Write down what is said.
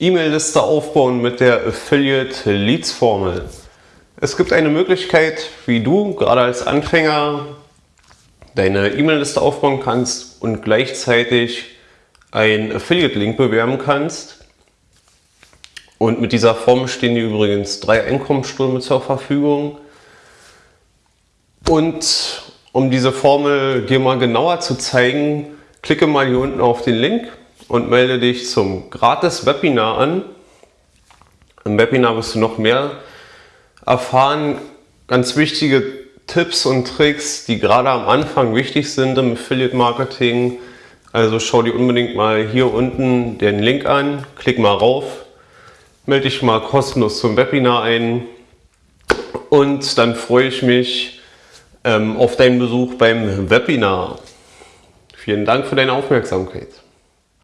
E-Mail-Liste aufbauen mit der Affiliate Leads Formel. Es gibt eine Möglichkeit, wie du gerade als Anfänger deine E-Mail-Liste aufbauen kannst und gleichzeitig einen Affiliate-Link bewerben kannst. Und mit dieser Formel stehen dir übrigens drei Einkommensströme zur Verfügung. Und um diese Formel dir mal genauer zu zeigen, klicke mal hier unten auf den Link und melde dich zum gratis Webinar an. Im Webinar wirst du noch mehr erfahren, ganz wichtige Tipps und Tricks, die gerade am Anfang wichtig sind im Affiliate Marketing. Also schau dir unbedingt mal hier unten den Link an, klick mal rauf, melde dich mal kostenlos zum Webinar ein und dann freue ich mich ähm, auf deinen Besuch beim Webinar. Vielen Dank für deine Aufmerksamkeit.